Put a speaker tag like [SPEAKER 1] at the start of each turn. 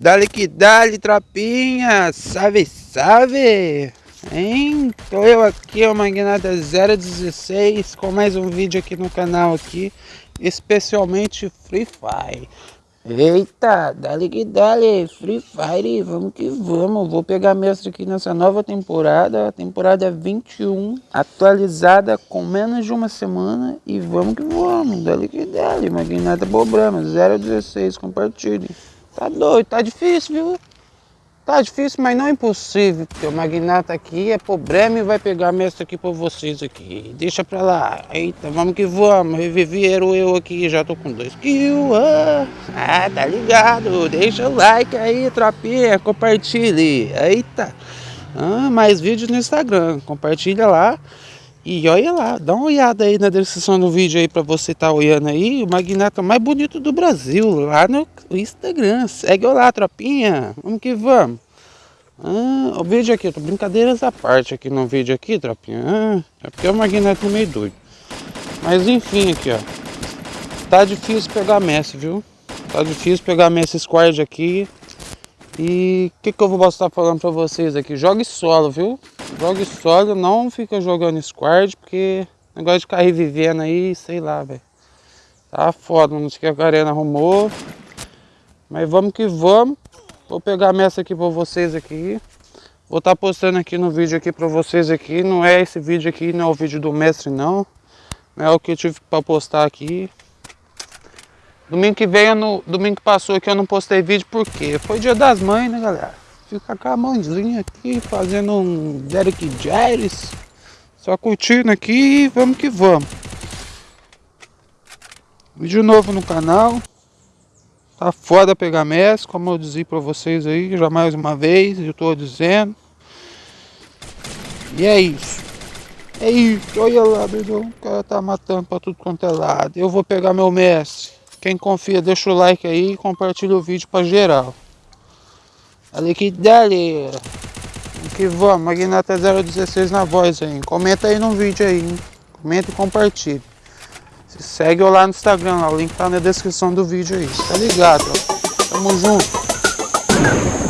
[SPEAKER 1] Dale que dale, tropinha! Salve, salve! Hein? Tô eu aqui, o Magnata 016, com mais um vídeo aqui no canal aqui, especialmente Free Fire. Eita, dale que dale, Free Fire, vamos que vamos. Vou pegar mestre aqui nessa nova temporada, temporada 21, atualizada com menos de uma semana. E vamos que vamos, dale que dale, Magnata Bobrama 016, compartilhe. Tá doido, tá difícil, viu? Tá difícil, mas não é impossível, porque o magnata aqui é problema e vai pegar mestre aqui pra vocês aqui. Deixa pra lá. Eita, vamos que vamos. Reviveram eu aqui, já tô com dois kills. Ah, ah, tá ligado. Deixa o like aí, tropinha. Compartilhe. Eita. Ah, mais vídeos no Instagram. Compartilha lá. E olha lá, dá uma olhada aí na descrição do vídeo aí para você estar tá olhando aí, o magnata mais bonito do Brasil, lá no Instagram. Segue lá, tropinha. Vamos que vamos. Ah, o vídeo aqui, brincadeiras à parte aqui no vídeo aqui, tropinha. Ah, é porque o magnata é meio doido. Mas enfim aqui, ó. Tá difícil pegar Messi, viu? Tá difícil pegar Messi Squad aqui. E o que, que eu vou estar falando para vocês aqui? Jogue solo, viu? Jogue solo, não fica jogando squad, porque negócio de ficar revivendo aí, sei lá, velho. Tá foda, não sei o que a arena arrumou. Mas vamos que vamos. Vou pegar a messa aqui pra vocês aqui. Vou estar tá postando aqui no vídeo aqui pra vocês aqui. Não é esse vídeo aqui, não é o vídeo do mestre não. É o que eu tive pra postar aqui. Domingo que vem, no, domingo que passou aqui eu não postei vídeo porque foi dia das mães, né galera? Fica com a mãozinha aqui, fazendo um Derek Jerry's. Só curtindo aqui e vamos que vamos. Vídeo novo no canal. Tá foda pegar MES, como eu disse pra vocês aí, já mais uma vez, eu tô dizendo. E é isso. É isso, olha lá, meu o cara tá matando pra tudo quanto é lado. Eu vou pegar meu mestre. Quem confia, deixa o like aí e compartilha o vídeo pra geral. Ali que dali. Que vamos, Magnata 016 na voz aí. Comenta aí no vídeo aí. Hein? Comenta e compartilha. Se segue eu lá no Instagram, lá, o link tá na descrição do vídeo aí. Tá ligado? Ó. Tamo junto.